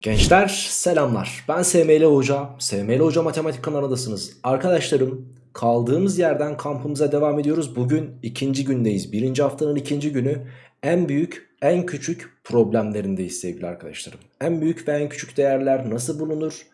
Gençler selamlar. Ben SML Hoca. SML Hoca Matematik kanalındasınız. Arkadaşlarım kaldığımız yerden kampımıza devam ediyoruz. Bugün ikinci gündeyiz. Birinci haftanın ikinci günü. En büyük, en küçük problemlerindeyiz sevgili arkadaşlarım. En büyük ve en küçük değerler nasıl bulunur?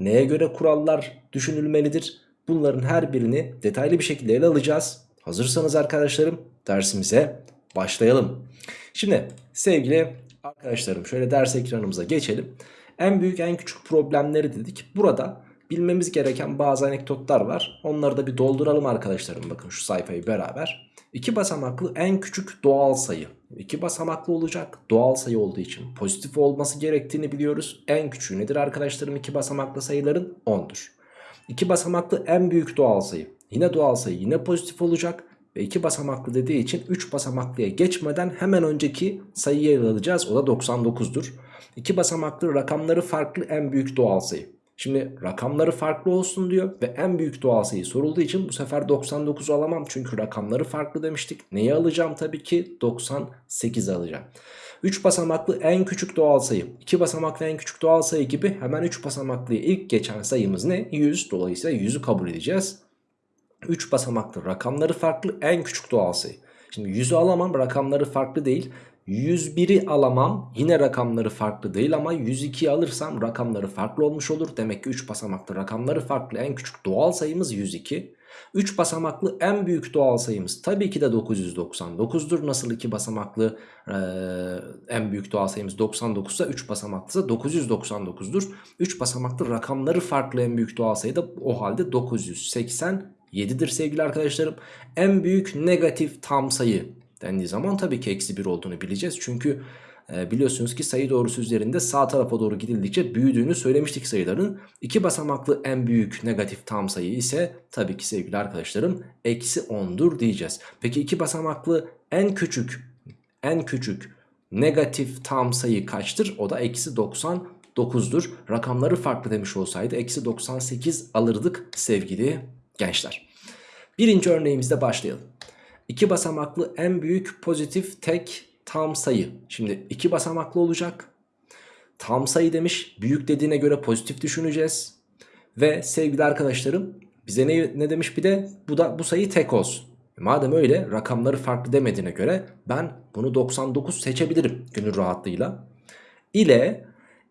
Neye göre kurallar düşünülmelidir? Bunların her birini detaylı bir şekilde ele alacağız. Hazırsanız arkadaşlarım dersimize başlayalım. Şimdi sevgili arkadaşlarım şöyle ders ekranımıza geçelim. En büyük en küçük problemleri dedik. Burada bilmemiz gereken bazı anekdotlar var. Onları da bir dolduralım arkadaşlarım. Bakın şu sayfayı beraber. İki basamaklı en küçük doğal sayı. İki basamaklı olacak. Doğal sayı olduğu için pozitif olması gerektiğini biliyoruz. En küçüğü nedir arkadaşlarım? İki basamaklı sayıların 10'dur. İki basamaklı en büyük doğal sayı. Yine doğal sayı yine pozitif olacak. Ve iki basamaklı dediği için 3 basamaklıya geçmeden hemen önceki sayıyı ele alacağız. O da 99'dur. İki basamaklı rakamları farklı en büyük doğal sayı. Şimdi rakamları farklı olsun diyor ve en büyük doğal sayı sorulduğu için bu sefer 99'u alamam. Çünkü rakamları farklı demiştik. Neyi alacağım? Tabii ki 98 alacağım. 3 basamaklı en küçük doğal sayı. 2 basamaklı en küçük doğal sayı gibi hemen 3 basamaklıya ilk geçen sayımız ne? 100. Dolayısıyla 100'ü kabul edeceğiz. 3 basamaklı rakamları farklı en küçük doğal sayı. Şimdi 100'ü alamam rakamları farklı değil. 101'i alamam yine rakamları farklı değil ama 102'yi alırsam rakamları farklı olmuş olur. Demek ki 3 basamaklı rakamları farklı en küçük doğal sayımız 102. 3 basamaklı en büyük doğal sayımız tabii ki de 999'dur. Nasıl 2 basamaklı e, en büyük doğal sayımız 99 ise 3 basamaklı ise 999'dur. 3 basamaklı rakamları farklı en büyük doğal sayı da o halde 980 7'dir sevgili arkadaşlarım. En büyük negatif tam sayı dendiği zaman tabii ki eksi 1 olduğunu bileceğiz. Çünkü e, biliyorsunuz ki sayı doğrusu üzerinde sağ tarafa doğru gidildikçe büyüdüğünü söylemiştik sayıların. İki basamaklı en büyük negatif tam sayı ise tabii ki sevgili arkadaşlarım eksi 10'dur diyeceğiz. Peki iki basamaklı en küçük en küçük negatif tam sayı kaçtır? O da eksi 99'dur. Rakamları farklı demiş olsaydı eksi 98 alırdık sevgili gençler. Birinci örneğimizde başlayalım. İki basamaklı en büyük pozitif tek tam sayı. Şimdi iki basamaklı olacak. Tam sayı demiş. Büyük dediğine göre pozitif düşüneceğiz. Ve sevgili arkadaşlarım bize ne, ne demiş bir de bu da bu sayı tek olsun. E madem öyle rakamları farklı demediğine göre ben bunu 99 seçebilirim gönül rahatlığıyla. İle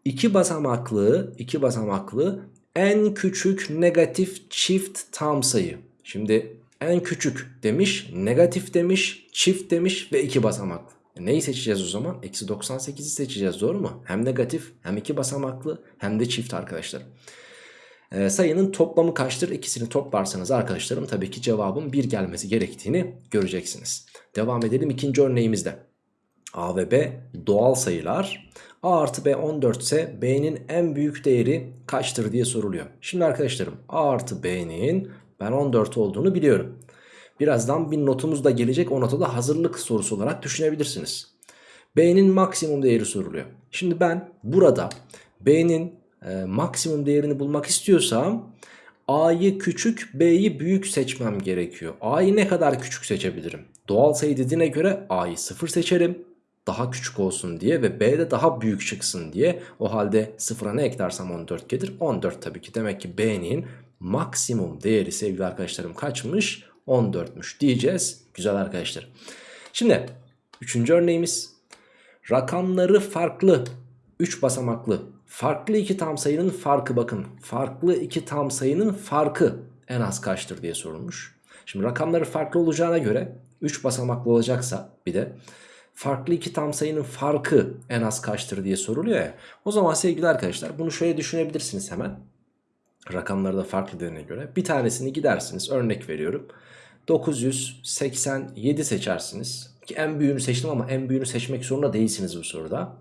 iki basamaklı iki basamaklı en küçük negatif çift tam sayı. Şimdi en küçük demiş, negatif demiş, çift demiş ve iki basamaklı. E neyi seçeceğiz o zaman? Eksi 98'i seçeceğiz doğru mu? Hem negatif hem iki basamaklı hem de çift arkadaşlar. E, sayının toplamı kaçtır? İkisini toplarsanız arkadaşlarım tabii ki cevabın 1 gelmesi gerektiğini göreceksiniz. Devam edelim ikinci örneğimizde. A ve B doğal sayılar. A artı B 14 ise B'nin en büyük değeri kaçtır diye soruluyor. Şimdi arkadaşlarım A artı B'nin ben 14 olduğunu biliyorum. Birazdan bir notumuz da gelecek. O notu da hazırlık sorusu olarak düşünebilirsiniz. B'nin maksimum değeri soruluyor. Şimdi ben burada B'nin e, maksimum değerini bulmak istiyorsam A'yı küçük B'yi büyük seçmem gerekiyor. A'yı ne kadar küçük seçebilirim? Doğal sayı dediğine göre A'yı 0 seçerim. Daha küçük olsun diye ve B de daha büyük çıksın diye. O halde sıfıra ne eklersem 14 gelir. 14 tabii ki. Demek ki B'nin maksimum değeri sevgili arkadaşlarım kaçmış? 14'müş diyeceğiz. Güzel arkadaşlar. Şimdi üçüncü örneğimiz rakamları farklı 3 basamaklı farklı iki tam sayının farkı bakın farklı iki tam sayının farkı en az kaçtır diye sorulmuş. Şimdi rakamları farklı olacağına göre 3 basamaklı olacaksa bir de farklı iki tam sayının farkı en az kaçtır diye soruluyor ya. O zaman sevgili arkadaşlar bunu şöyle düşünebilirsiniz hemen. Rakamları da farklı dediğine göre. Bir tanesini gidersiniz örnek veriyorum. 987 seçersiniz. Ki en büyüğünü seçtim ama en büyüğünü seçmek zorunda değilsiniz bu soruda.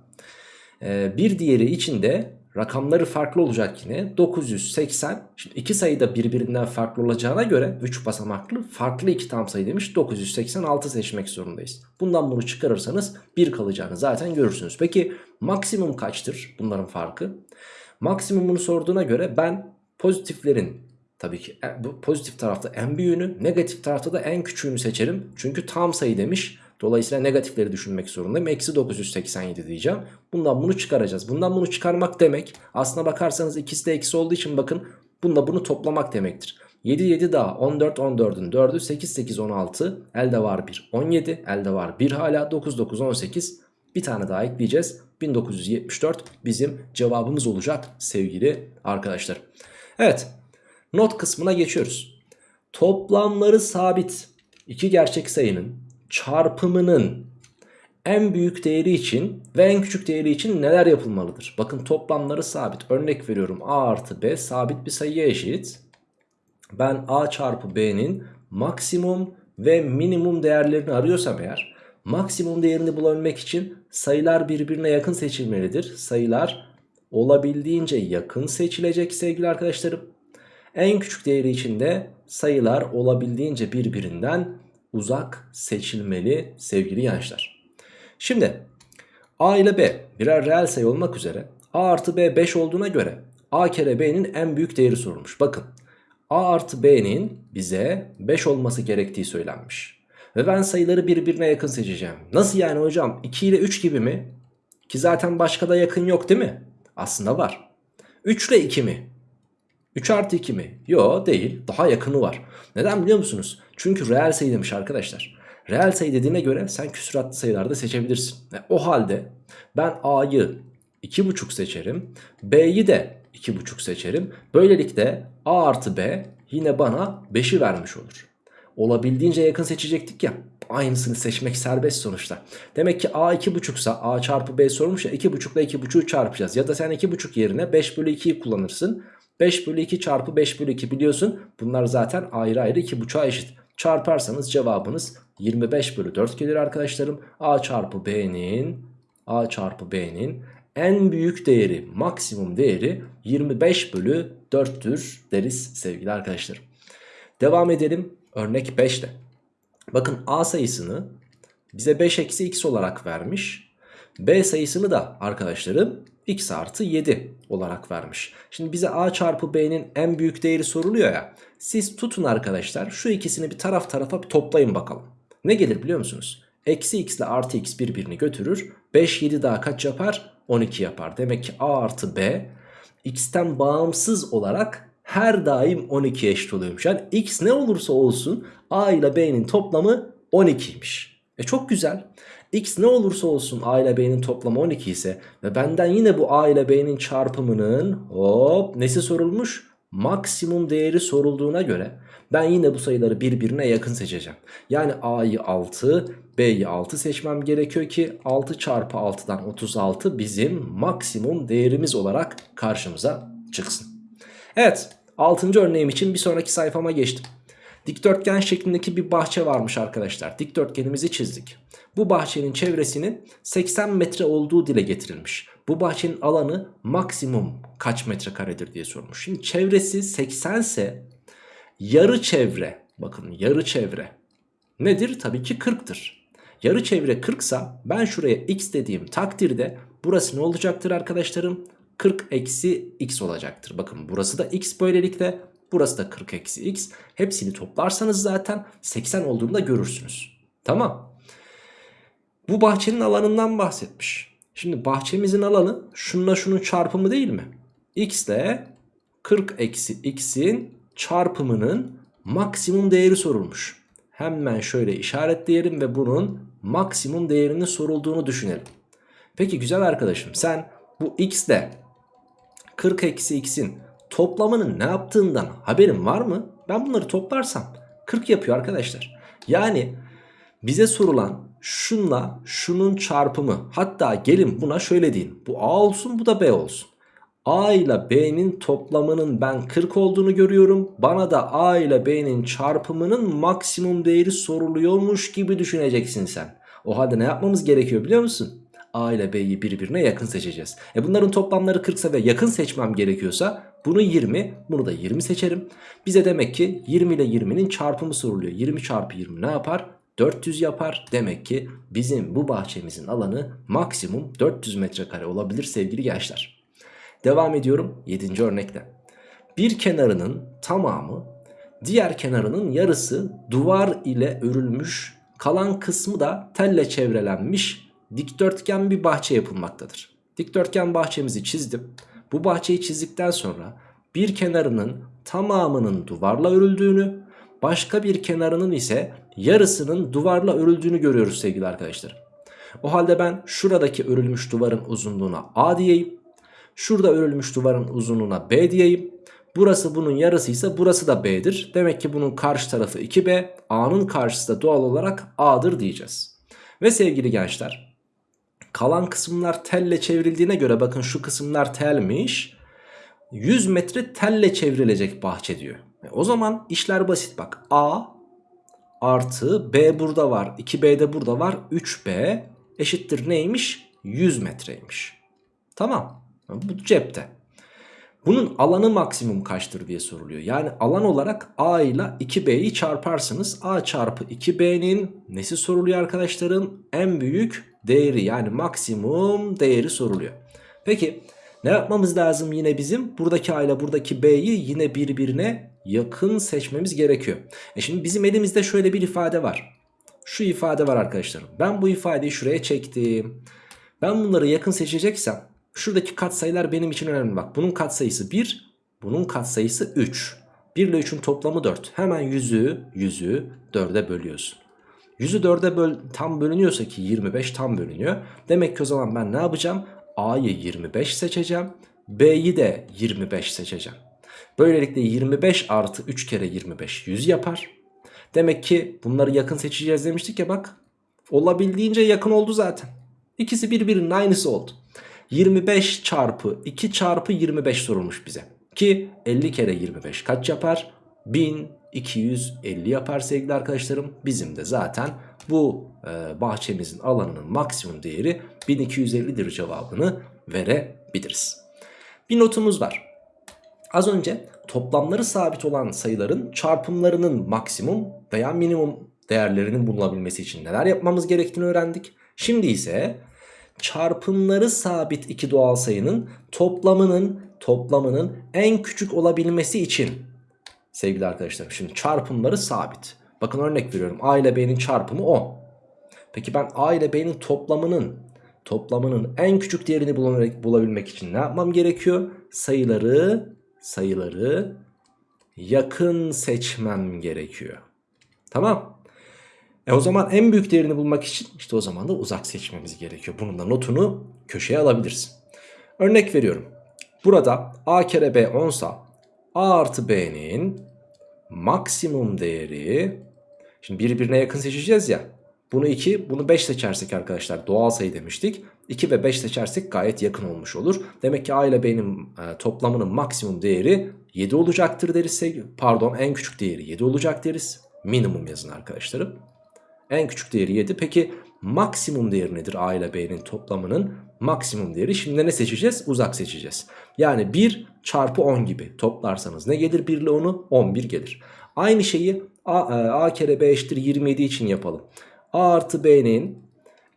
Ee, bir diğeri içinde rakamları farklı olacak yine. 980 şimdi iki sayı da birbirinden farklı olacağına göre 3 basamaklı farklı iki tam sayı demiş 986 seçmek zorundayız. Bundan bunu çıkarırsanız 1 kalacağını zaten görürsünüz. Peki maksimum kaçtır bunların farkı? Maksimumunu sorduğuna göre ben pozitiflerin tabii ki e, bu pozitif tarafta en büyüğünü negatif tarafta da en küçüğünü seçerim. Çünkü tam sayı demiş Dolayısıyla negatifleri düşünmek zorundayım. Eksi 987 diyeceğim. Bundan bunu çıkaracağız. Bundan bunu çıkarmak demek aslına bakarsanız ikisi de eksi olduğu için bakın bununla bunu toplamak demektir. 7 7 daha 14 14'ün 4'ü 8 8 16 elde var 1 17 elde var 1 hala 9 9 18 bir tane daha ekleyeceğiz 1974 bizim cevabımız olacak sevgili arkadaşlar. Evet not kısmına geçiyoruz. Toplamları sabit iki gerçek sayının çarpımının en büyük değeri için ve en küçük değeri için neler yapılmalıdır? Bakın toplamları sabit. Örnek veriyorum a artı b sabit bir sayıya eşit. Ben a çarpı b'nin maksimum ve minimum değerlerini arıyorsam eğer maksimum değerini bulabilmek için sayılar birbirine yakın seçilmelidir. Sayılar olabildiğince yakın seçilecek sevgili arkadaşlarım. En küçük değeri için de sayılar olabildiğince birbirinden uzak seçilmeli sevgili gençler. Şimdi a ile b birer reel sayı olmak üzere a artı b 5 olduğuna göre a kere b'nin en büyük değeri sorulmuş. Bakın a artı b'nin bize 5 olması gerektiği söylenmiş. Ve ben sayıları birbirine yakın seçeceğim. Nasıl yani hocam 2 ile 3 gibi mi? Ki zaten başka da yakın yok değil mi? Aslında var. 3 ile 2 mi? 3 artı 2 mi? Yo değil. Daha yakını var. Neden biliyor musunuz? Çünkü reel sayı demiş arkadaşlar. Reel sayı dediğine göre sen küsuratlı sayılarda seçebilirsin. E, o halde ben A'yı 2,5 seçerim. B'yi de 2,5 seçerim. Böylelikle A artı B yine bana 5'i vermiş olur. Olabildiğince yakın seçecektik ya. Aynısını seçmek serbest sonuçta. Demek ki A 2,5 ise A çarpı B sormuş ya 2,5 ile 2,5'u çarpacağız. Ya da sen 2,5 yerine 5 bölü 2'yi kullanırsın. 5 bölü 2 çarpı 5 bölü 2 biliyorsun. Bunlar zaten ayrı ayrı 2,5'a eşit. Çarparsanız cevabınız 25 bölü 4 gelir arkadaşlarım. A çarpı B'nin A çarpı B'nin en büyük değeri maksimum değeri 25 bölü 4'tür deriz sevgili arkadaşlarım. Devam edelim örnek 5 ile. Bakın A sayısını bize 5 eksi x olarak vermiş. B sayısını da arkadaşlarım x artı 7 olarak vermiş. Şimdi bize a çarpı b'nin en büyük değeri soruluyor ya. Siz tutun arkadaşlar şu ikisini bir taraf tarafa bir toplayın bakalım. Ne gelir biliyor musunuz? Eksi x ile artı x birbirini götürür. 5 7 daha kaç yapar? 12 yapar. Demek ki a artı b x'ten bağımsız olarak her daim 12'ye eşit oluyormuş. Yani x ne olursa olsun a ile b'nin toplamı 12'ymiş. E çok güzel. X ne olursa olsun A ile B'nin toplamı 12 ise ve benden yine bu A ile B'nin çarpımının hop nesi sorulmuş? Maksimum değeri sorulduğuna göre ben yine bu sayıları birbirine yakın seçeceğim. Yani A'yı 6, B'yi 6 seçmem gerekiyor ki 6 çarpı 6'dan 36 bizim maksimum değerimiz olarak karşımıza çıksın. Evet 6. örneğim için bir sonraki sayfama geçtim. Dikdörtgen şeklindeki bir bahçe varmış arkadaşlar. Dikdörtgenimizi çizdik. Bu bahçenin çevresinin 80 metre olduğu dile getirilmiş. Bu bahçenin alanı maksimum kaç metrekaredir diye sormuş. Şimdi çevresi 80 ise yarı çevre bakın yarı çevre nedir? Tabii ki 40'tır. Yarı çevre 40 ise ben şuraya x dediğim takdirde burası ne olacaktır arkadaşlarım? 40 eksi x olacaktır. Bakın burası da x böylelikle burası da 40 eksi x. Hepsini toplarsanız zaten 80 olduğunu da görürsünüz. Tamam. Bu bahçenin alanından bahsetmiş. Şimdi bahçemizin alanı şununla şunun çarpımı değil mi? x ile 40 eksi x'in çarpımının maksimum değeri sorulmuş. Hemen şöyle işaretleyelim ve bunun maksimum değerinin sorulduğunu düşünelim. Peki güzel arkadaşım sen bu x ile 40 eksi x'in toplamının ne yaptığından haberin var mı? Ben bunları toplarsam 40 yapıyor arkadaşlar. Yani bize sorulan şunla şunun çarpımı hatta gelin buna şöyle deyin. Bu A olsun bu da B olsun. A ile B'nin toplamının ben 40 olduğunu görüyorum. Bana da A ile B'nin çarpımının maksimum değeri soruluyormuş gibi düşüneceksin sen. O halde ne yapmamız gerekiyor biliyor musun? A ile B'yi birbirine yakın seçeceğiz. E bunların toplamları 40 ise ve yakın seçmem gerekiyorsa bunu 20 bunu da 20 seçerim. Bize demek ki 20 ile 20'nin çarpımı soruluyor. 20 çarpı 20 ne yapar? 400 yapar. Demek ki bizim bu bahçemizin alanı maksimum 400 metrekare olabilir sevgili gençler. Devam ediyorum 7. örnekte. Bir kenarının tamamı diğer kenarının yarısı duvar ile örülmüş Kalan kısmı da telle çevrelenmiş dikdörtgen bir bahçe yapılmaktadır. Dikdörtgen bahçemizi çizdim. Bu bahçeyi çizdikten sonra bir kenarının tamamının duvarla örüldüğünü, başka bir kenarının ise yarısının duvarla örüldüğünü görüyoruz sevgili arkadaşlar. O halde ben şuradaki örülmüş duvarın uzunluğuna A diyeyim. Şurada örülmüş duvarın uzunluğuna B diyeyim. Burası bunun yarısıysa burası da B'dir. Demek ki bunun karşı tarafı 2B. A'nın karşısı da doğal olarak A'dır diyeceğiz. Ve sevgili gençler kalan kısımlar telle çevrildiğine göre bakın şu kısımlar telmiş. 100 metre telle çevrilecek bahçe diyor. E o zaman işler basit bak. A artı B burada var. 2B de burada var. 3B eşittir neymiş? 100 metreymiş. Tamam. Bu cepte. Bunun alanı maksimum kaçtır diye soruluyor. Yani alan olarak A ile 2B'yi çarparsınız. A çarpı 2B'nin nesi soruluyor arkadaşlarım? En büyük değeri yani maksimum değeri soruluyor. Peki ne yapmamız lazım yine bizim? Buradaki A ile buradaki B'yi yine birbirine yakın seçmemiz gerekiyor. E şimdi bizim elimizde şöyle bir ifade var. Şu ifade var arkadaşlarım. Ben bu ifadeyi şuraya çektim. Ben bunları yakın seçeceksem şuradaki katsayılar benim için önemli. Bak bunun katsayısı 1, bunun katsayısı 3. 1 ile 3'ün toplamı 4. Hemen 100'ü 100'ü 4'e bölüyorsun. 100'ü 4'e böl tam bölünüyorsa ki 25 tam bölünüyor. Demek ki o zaman ben ne yapacağım? A'yı 25 seçeceğim. B'yi de 25 seçeceğim. Böylelikle 25 artı 3 kere 25 100 yapar. Demek ki bunları yakın seçeceğiz demiştik ya bak. Olabildiğince yakın oldu zaten. İkisi birbirinin aynısı oldu. 25 çarpı 2 çarpı 25 sorulmuş bize. Ki 50 kere 25 kaç yapar? 1250 yapar sevgili arkadaşlarım. Bizim de zaten bu e, bahçemizin alanının maksimum değeri 1250'dir cevabını verebiliriz. Bir notumuz var. Az önce toplamları sabit olan sayıların çarpımlarının maksimum veya minimum değerlerinin bulunabilmesi için neler yapmamız gerektiğini öğrendik. Şimdi ise çarpımları sabit iki doğal sayının toplamının toplamının en küçük olabilmesi için sevgili arkadaşlar şimdi çarpımları sabit. Bakın örnek veriyorum A ile B'nin çarpımı 10. Peki ben A ile B'nin toplamının toplamının en küçük değerini bulabilmek için ne yapmam gerekiyor? Sayıları sayıları yakın seçmem gerekiyor. Tamam. E o zaman en büyük değerini bulmak için işte o zaman da uzak seçmemiz gerekiyor. Bunun da notunu köşeye alabilirsin. Örnek veriyorum. Burada a kere b 10 sa a artı b'nin maksimum değeri şimdi birbirine yakın seçeceğiz ya. Bunu 2 bunu 5 seçersek arkadaşlar doğal sayı demiştik. 2 ve 5 seçersek gayet yakın olmuş olur. Demek ki a ile b'nin e, toplamının maksimum değeri 7 olacaktır deriz. Pardon en küçük değeri 7 olacak deriz. Minimum yazın arkadaşlarım. En küçük değeri 7. Peki maksimum değeri nedir A ile B'nin toplamının maksimum değeri? Şimdi ne seçeceğiz? Uzak seçeceğiz. Yani 1 çarpı 10 gibi toplarsanız ne gelir 1 ile 10'u? 11 gelir. Aynı şeyi A, e, A kere B eşittir 27 için yapalım. A artı B'nin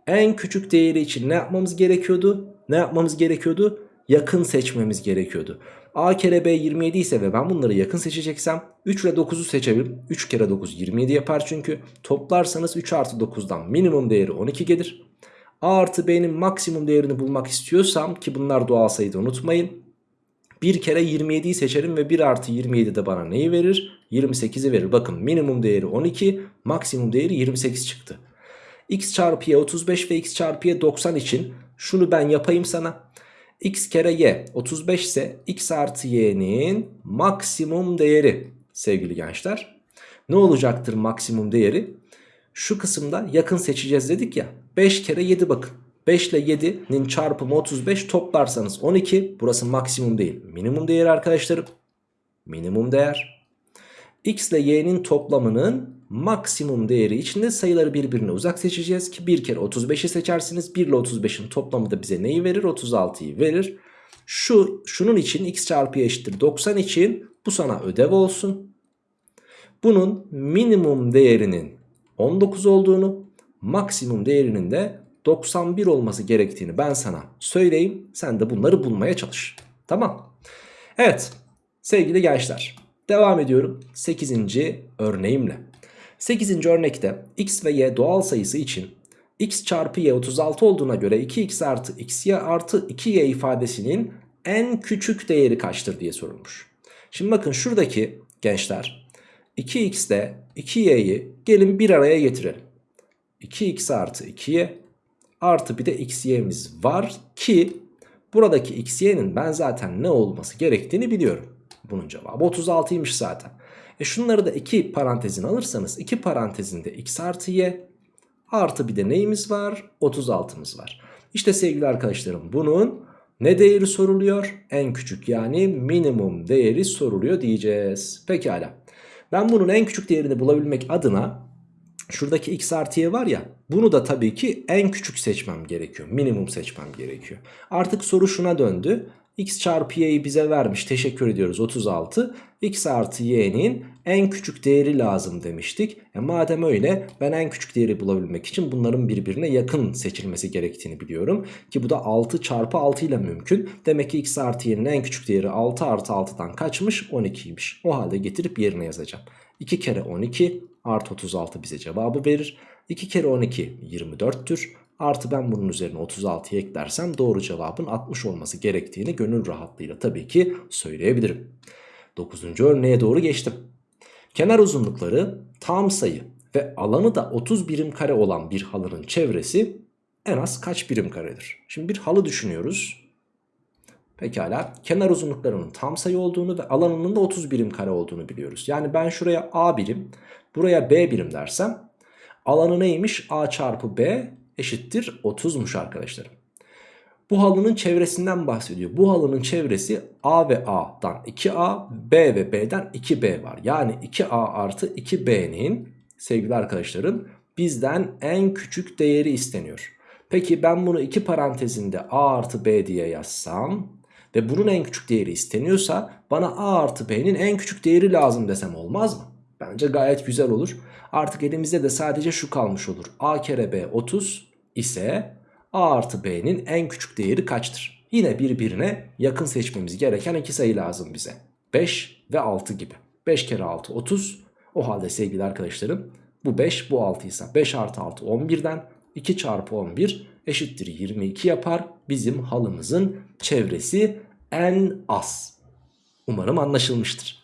en küçük değeri için ne yapmamız gerekiyordu? Ne yapmamız gerekiyordu? Yakın seçmemiz gerekiyordu. A kere B 27 ise ve ben bunları yakın seçeceksem 3 ile 9'u seçebilirim. 3 kere 9 27 yapar çünkü. Toplarsanız 3 artı 9'dan minimum değeri 12 gelir. A artı B'nin maksimum değerini bulmak istiyorsam ki bunlar doğal sayıda unutmayın. Bir kere 27'yi seçerim ve 1 artı 27 de bana neyi verir? 28'i verir. Bakın minimum değeri 12, maksimum değeri 28 çıktı. x çarpı y 35 ve x çarpı y 90 için şunu ben yapayım sana x kere y 35 ise x artı y'nin maksimum değeri sevgili gençler. Ne olacaktır maksimum değeri? Şu kısımda yakın seçeceğiz dedik ya. 5 kere 7 bakın. 5 ile 7'nin çarpımı 35 toplarsanız 12. Burası maksimum değil. Minimum değer arkadaşlarım. Minimum değer. X ile y'nin toplamının maksimum değeri içinde sayıları birbirine uzak seçeceğiz ki bir kere 35'i seçersiniz. 1 ile 35'in toplamı da bize neyi verir? 36'yı verir. Şu şunun için x çarpı y eşittir 90 için bu sana ödev olsun. Bunun minimum değerinin 19 olduğunu, maksimum değerinin de 91 olması gerektiğini ben sana söyleyeyim. Sen de bunları bulmaya çalış. Tamam. Evet sevgili gençler devam ediyorum 8. örneğimle. 8. örnekte x ve y doğal sayısı için x çarpı y 36 olduğuna göre 2x artı xy artı 2y ifadesinin en küçük değeri kaçtır diye sorulmuş. Şimdi bakın şuradaki gençler 2x ile 2y'yi gelin bir araya getirelim. 2x artı 2y artı bir de xy'miz var ki buradaki xy'nin ben zaten ne olması gerektiğini biliyorum. Bunun cevabı 36'ymış zaten. E şunları da iki parantezin alırsanız iki parantezinde x artı y artı bir de neyimiz var? 36'mız var. İşte sevgili arkadaşlarım bunun ne değeri soruluyor? En küçük yani minimum değeri soruluyor diyeceğiz. Pekala. Ben bunun en küçük değerini bulabilmek adına şuradaki x artı y var ya bunu da tabii ki en küçük seçmem gerekiyor. Minimum seçmem gerekiyor. Artık soru şuna döndü x çarpı y'yi bize vermiş teşekkür ediyoruz 36 x artı y'nin en küçük değeri lazım demiştik. E madem öyle ben en küçük değeri bulabilmek için bunların birbirine yakın seçilmesi gerektiğini biliyorum. Ki bu da 6 çarpı 6 ile mümkün. Demek ki x artı y'nin en küçük değeri 6 artı 6'dan kaçmış? 12'ymiş o halde getirip yerine yazacağım. 2 kere 12 artı 36 bize cevabı verir. 2 kere 12 24'tür Artı ben bunun üzerine 36'yı eklersem doğru cevabın 60 olması gerektiğini gönül rahatlığıyla tabii ki söyleyebilirim. 9. örneğe doğru geçtim. Kenar uzunlukları tam sayı ve alanı da 30 birim kare olan bir halının çevresi en az kaç birim karedir? Şimdi bir halı düşünüyoruz. Pekala kenar uzunluklarının tam sayı olduğunu ve alanının da 30 birim kare olduğunu biliyoruz. Yani ben şuraya A birim buraya B birim dersem alanı neymiş? A çarpı B eşittir 30'muş arkadaşlarım. Bu halının çevresinden bahsediyor. Bu halının çevresi A ve A'dan 2A, B ve B'den 2B var. Yani 2A artı 2B'nin sevgili arkadaşlarım bizden en küçük değeri isteniyor. Peki ben bunu iki parantezinde A artı B diye yazsam ve bunun en küçük değeri isteniyorsa bana A artı B'nin en küçük değeri lazım desem olmaz mı? Bence gayet güzel olur. Artık elimizde de sadece şu kalmış olur. A kere B 30 ise a artı b'nin en küçük değeri kaçtır? Yine birbirine yakın seçmemiz gereken iki sayı lazım bize. 5 ve 6 gibi. 5 kere 6 30. O halde sevgili arkadaşlarım bu 5 bu 6 ise 5 artı 6 11'den 2 çarpı 11 eşittir 22 yapar. Bizim halımızın çevresi en az. Umarım anlaşılmıştır.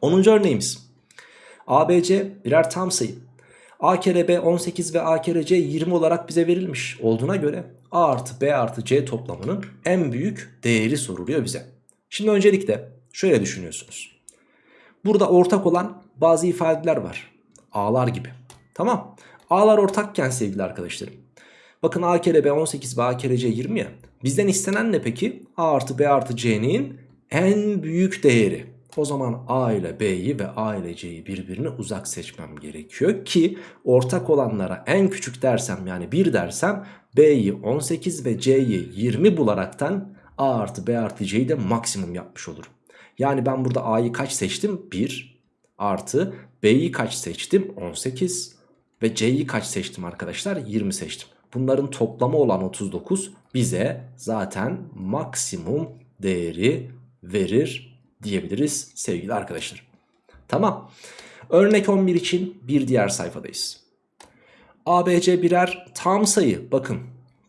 10. örneğimiz. ABC birer tam sayı. A kere B 18 ve A kere C 20 olarak bize verilmiş olduğuna göre A artı B artı C toplamının en büyük değeri soruluyor bize. Şimdi öncelikle şöyle düşünüyorsunuz. Burada ortak olan bazı ifadeler var. A'lar gibi. Tamam. A'lar ortakken sevgili arkadaşlarım. Bakın A kere B 18 ve A kere C 20 ya. Bizden istenen ne peki? A artı B artı C'nin en büyük değeri. O zaman A ile B'yi ve A ile C'yi birbirine uzak seçmem gerekiyor ki ortak olanlara en küçük dersem yani 1 dersem B'yi 18 ve C'yi 20 bularaktan A artı B artı C'yi de maksimum yapmış olurum. Yani ben burada A'yı kaç seçtim? 1 artı B'yi kaç seçtim? 18 ve C'yi kaç seçtim arkadaşlar? 20 seçtim. Bunların toplamı olan 39 bize zaten maksimum değeri verir diyebiliriz sevgili arkadaşlar. Tamam. Örnek 11 için bir diğer sayfadayız. ABC birer tam sayı. Bakın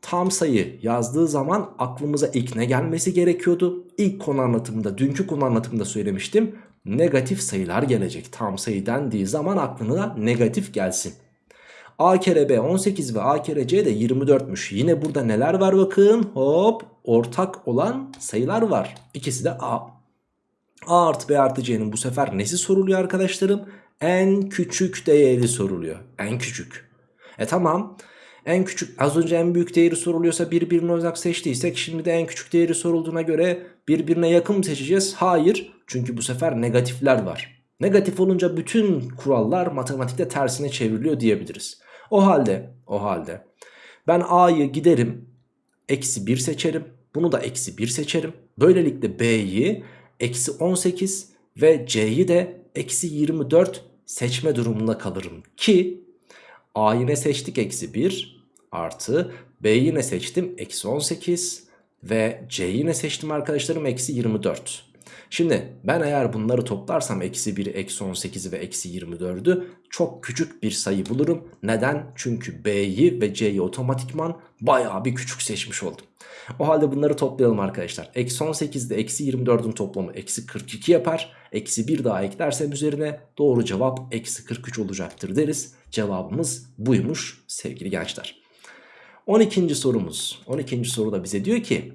tam sayı yazdığı zaman aklımıza ilk ne gelmesi gerekiyordu? İlk konu anlatımında, dünkü konu anlatımında söylemiştim. Negatif sayılar gelecek. Tam sayı dendiği zaman aklına negatif gelsin. A kere B 18 ve A kere C de 24'müş. Yine burada neler var bakın. Hop ortak olan sayılar var. İkisi de A. A artı B artı C'nin bu sefer nesi soruluyor arkadaşlarım? En küçük değeri soruluyor. En küçük. E tamam. En küçük az önce en büyük değeri soruluyorsa birbirine uzak seçtiysek şimdi de en küçük değeri sorulduğuna göre birbirine yakın mı seçeceğiz? Hayır. Çünkü bu sefer negatifler var. Negatif olunca bütün kurallar matematikte tersine çevriliyor diyebiliriz. O halde o halde ben A'yı giderim eksi 1 seçerim. Bunu da eksi 1 seçerim. Böylelikle B'yi eksi 18 ve C'yi de eksi 24 seçme durumunda kalırım. Ki A yine seçtik eksi 1 artı B yine seçtim eksi 18 ve C yine seçtim arkadaşlarım eksi 24. Şimdi ben eğer bunları toplarsam eksi 1'i, eksi 18'i ve eksi 24'ü çok küçük bir sayı bulurum. Neden? Çünkü B'yi ve C'yi otomatikman bayağı bir küçük seçmiş oldum. O halde bunları toplayalım arkadaşlar. Eksi 18 ile eksi 24'ün toplamı eksi 42 yapar. Eksi 1 daha eklersem üzerine doğru cevap eksi 43 olacaktır deriz. Cevabımız buymuş sevgili gençler. 12. sorumuz. 12. soruda bize diyor ki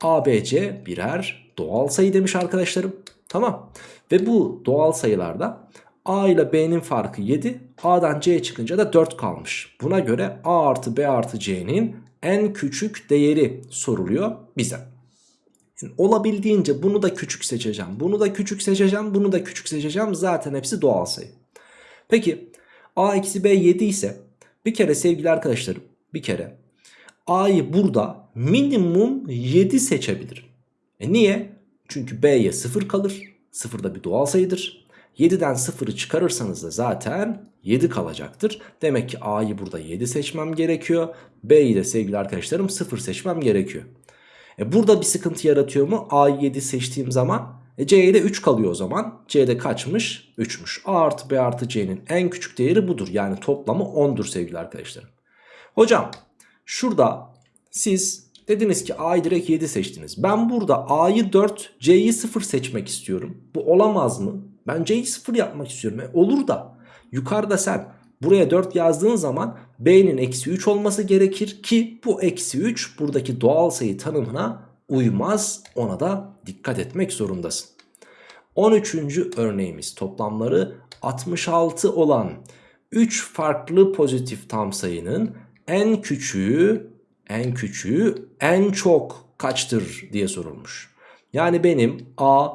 ABC birer doğal sayı demiş arkadaşlarım. Tamam. Ve bu doğal sayılarda A ile B'nin farkı 7. A'dan C çıkınca da 4 kalmış. Buna göre A artı B artı C'nin en küçük değeri soruluyor bize. Yani olabildiğince bunu da küçük seçeceğim. Bunu da küçük seçeceğim. Bunu da küçük seçeceğim. Zaten hepsi doğal sayı. Peki A eksi B 7 ise bir kere sevgili arkadaşlarım bir kere A'yı burada minimum 7 seçebilirim. E niye? Çünkü B'ye 0 kalır. 0 da bir doğal sayıdır. 7'den 0'ı çıkarırsanız da zaten 7 kalacaktır. Demek ki A'yı burada 7 seçmem gerekiyor. B'yi de sevgili arkadaşlarım 0 seçmem gerekiyor. E burada bir sıkıntı yaratıyor mu? A'yı 7 seçtiğim zaman e C'ye de 3 kalıyor o zaman. C'de kaçmış? 3'müş. A artı B artı C'nin en küçük değeri budur. Yani toplamı 10'dur sevgili arkadaşlarım. Hocam şurada siz dediniz ki A'yı direkt 7 seçtiniz. Ben burada A'yı 4 C'yi 0 seçmek istiyorum. Bu olamaz mı? Ben C'yi 0 yapmak istiyorum. E olur da yukarıda sen buraya 4 yazdığın zaman B'nin eksi 3 olması gerekir ki bu eksi 3 buradaki doğal sayı tanımına uymaz. Ona da dikkat etmek zorundasın. 13. örneğimiz toplamları 66 olan 3 farklı pozitif tam sayının en küçüğü en küçüğü en çok kaçtır diye sorulmuş. Yani benim A,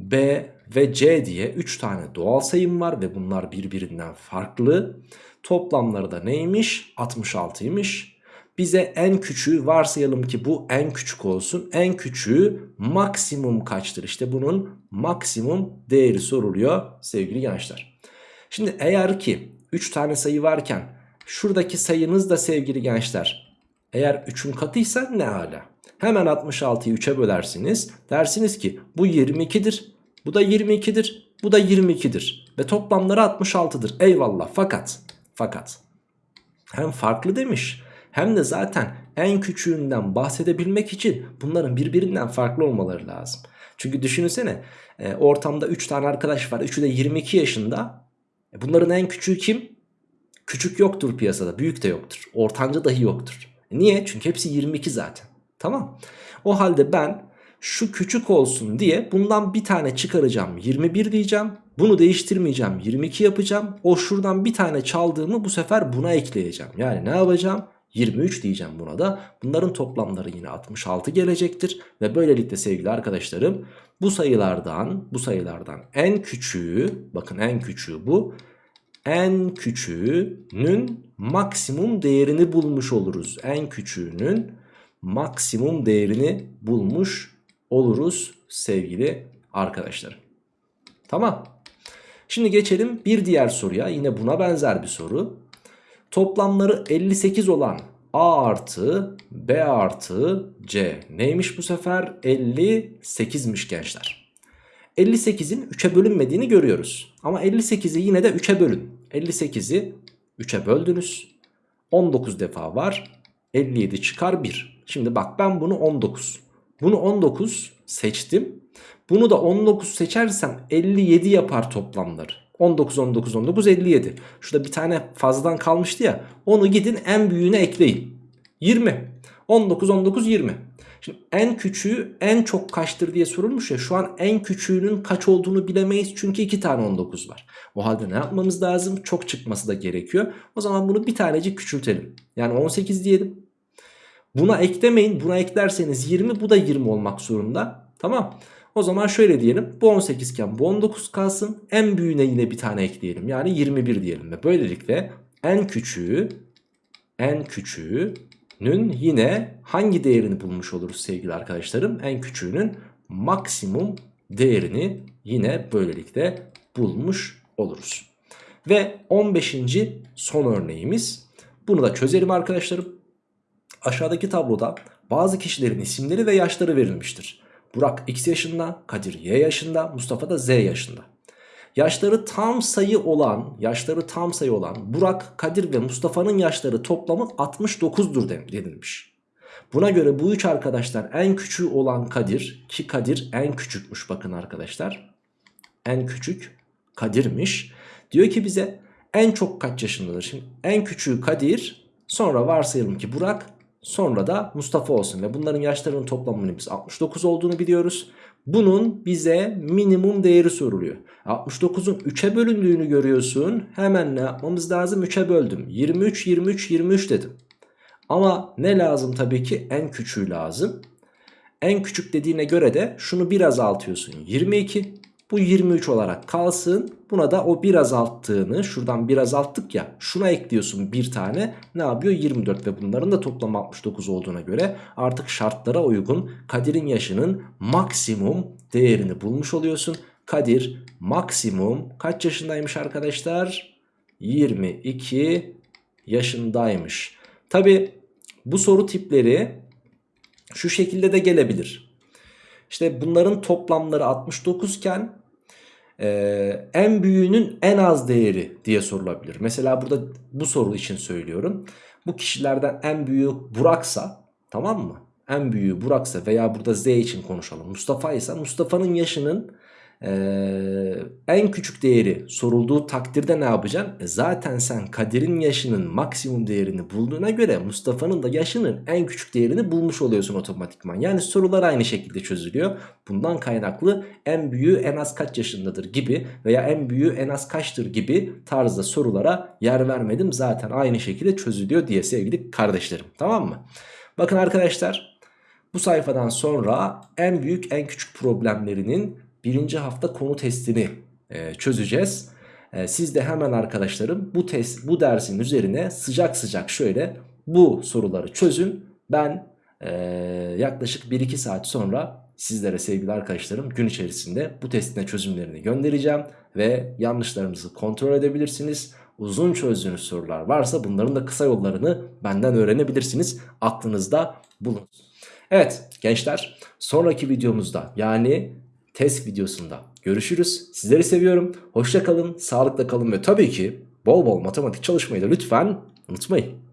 B ve C diye 3 tane doğal sayım var ve bunlar birbirinden farklı. Toplamları da neymiş? 66'ymış. Bize en küçüğü varsayalım ki bu en küçük olsun. En küçüğü maksimum kaçtır? İşte bunun maksimum değeri soruluyor sevgili gençler. Şimdi eğer ki 3 tane sayı varken şuradaki sayınız da sevgili gençler eğer 3'ün katıysa ne hala? Hemen 66'yı 3'e bölersiniz. Dersiniz ki bu 22'dir. Bu da 22'dir. Bu da 22'dir. Ve toplamları 66'dır. Eyvallah. Fakat fakat hem farklı demiş hem de zaten en küçüğünden bahsedebilmek için bunların birbirinden farklı olmaları lazım. Çünkü düşünsene e, ortamda 3 tane arkadaş var. Üçü de 22 yaşında. E, bunların en küçüğü kim? Küçük yoktur piyasada. Büyük de yoktur. Ortanca dahi yoktur. Niye? Çünkü hepsi 22 zaten. Tamam. O halde ben şu küçük olsun diye bundan bir tane çıkaracağım 21 diyeceğim. Bunu değiştirmeyeceğim 22 yapacağım. O şuradan bir tane çaldığımı bu sefer buna ekleyeceğim. Yani ne yapacağım? 23 diyeceğim buna da. Bunların toplamları yine 66 gelecektir. Ve böylelikle sevgili arkadaşlarım bu sayılardan bu sayılardan en küçüğü bakın en küçüğü bu. En küçüğünün maksimum değerini bulmuş oluruz. En küçüğünün maksimum değerini bulmuş oluruz sevgili arkadaşlar. Tamam. Şimdi geçelim bir diğer soruya. Yine buna benzer bir soru. Toplamları 58 olan A artı B artı C neymiş bu sefer? 58'miş gençler. 58'in 3'e bölünmediğini görüyoruz. Ama 58'i yine de 3'e bölün. 58'i 3'e böldünüz. 19 defa var. 57 çıkar 1. Şimdi bak ben bunu 19. Bunu 19 seçtim. Bunu da 19 seçersem 57 yapar toplamları. 19, 19, 19, 57. Şurada bir tane fazladan kalmıştı ya. Onu gidin en büyüğüne ekleyin. 20. 19, 19, 20. Şimdi en küçüğü en çok kaçtır diye sorulmuş ya. Şu an en küçüğünün kaç olduğunu bilemeyiz. Çünkü iki tane 19 var. O halde ne yapmamız lazım? Çok çıkması da gerekiyor. O zaman bunu bir tanecik küçültelim. Yani 18 diyelim. Buna eklemeyin. Buna eklerseniz 20 bu da 20 olmak zorunda. Tamam. O zaman şöyle diyelim. Bu 18 iken bu 19 kalsın. En büyüğüne yine bir tane ekleyelim. Yani 21 diyelim. Ve böylelikle en küçüğü en küçüğünün yine hangi değerini bulmuş oluruz sevgili arkadaşlarım? En küçüğünün maksimum değerini yine böylelikle bulmuş oluruz. Ve 15. son örneğimiz. Bunu da çözelim arkadaşlarım. Aşağıdaki tabloda bazı kişilerin isimleri ve yaşları verilmiştir. Burak X yaşında, Kadir Y yaşında, Mustafa da Z yaşında. Yaşları tam sayı olan, yaşları tam sayı olan Burak, Kadir ve Mustafa'nın yaşları toplamı 69'dur denilmiş. Buna göre bu üç arkadaşlar en küçüğü olan Kadir ki Kadir en küçükmüş bakın arkadaşlar. En küçük Kadir'miş. Diyor ki bize en çok kaç yaşındadır? Şimdi en küçüğü Kadir sonra varsayalım ki Burak sonra da Mustafa olsun ve bunların yaşlarının toplamının biz 69 olduğunu biliyoruz. Bunun bize minimum değeri soruluyor. 69'un 3'e bölündüğünü görüyorsun. Hemen ne yapmamız lazım? 3'e böldüm. 23, 23, 23 dedim. Ama ne lazım tabii ki? En küçüğü lazım. En küçük dediğine göre de şunu bir azaltıyorsun. 22. Bu 23 olarak kalsın. Buna da o bir azalttığını şuradan bir azalttık ya. Şuna ekliyorsun bir tane. Ne yapıyor? 24 ve bunların da toplam 69 olduğuna göre artık şartlara uygun Kadir'in yaşının maksimum değerini bulmuş oluyorsun. Kadir maksimum kaç yaşındaymış arkadaşlar? 22 yaşındaymış. Tabi bu soru tipleri şu şekilde de gelebilir. İşte bunların toplamları 69 iken e, en büyüğünün en az değeri diye sorulabilir. Mesela burada bu soru için söylüyorum. Bu kişilerden en büyüğü Burak'sa tamam mı? En büyüğü Burak'sa veya burada Z için konuşalım. Mustafa ise Mustafa'nın yaşının ee, en küçük değeri sorulduğu takdirde ne yapacaksın? E zaten sen Kadir'in yaşının maksimum değerini bulduğuna göre Mustafa'nın da yaşının en küçük değerini bulmuş oluyorsun otomatikman. Yani sorular aynı şekilde çözülüyor. Bundan kaynaklı en büyüğü en az kaç yaşındadır gibi veya en büyüğü en az kaçtır gibi tarzda sorulara yer vermedim. Zaten aynı şekilde çözülüyor diye sevgili kardeşlerim. Tamam mı? Bakın arkadaşlar bu sayfadan sonra en büyük en küçük problemlerinin birinci hafta konu testini e, çözeceğiz. E, siz de hemen arkadaşlarım bu test bu dersin üzerine sıcak sıcak şöyle bu soruları çözün. Ben e, yaklaşık 1-2 saat sonra sizlere sevgili arkadaşlarım gün içerisinde bu testine çözümlerini göndereceğim. Ve yanlışlarınızı kontrol edebilirsiniz. Uzun çözdüğünüz sorular varsa bunların da kısa yollarını benden öğrenebilirsiniz. Aklınızda bulun. Evet gençler sonraki videomuzda yani test videosunda görüşürüz. Sizleri seviyorum. Hoşça kalın, sağlıkla kalın ve tabii ki bol bol matematik çalışmayı da lütfen unutmayın.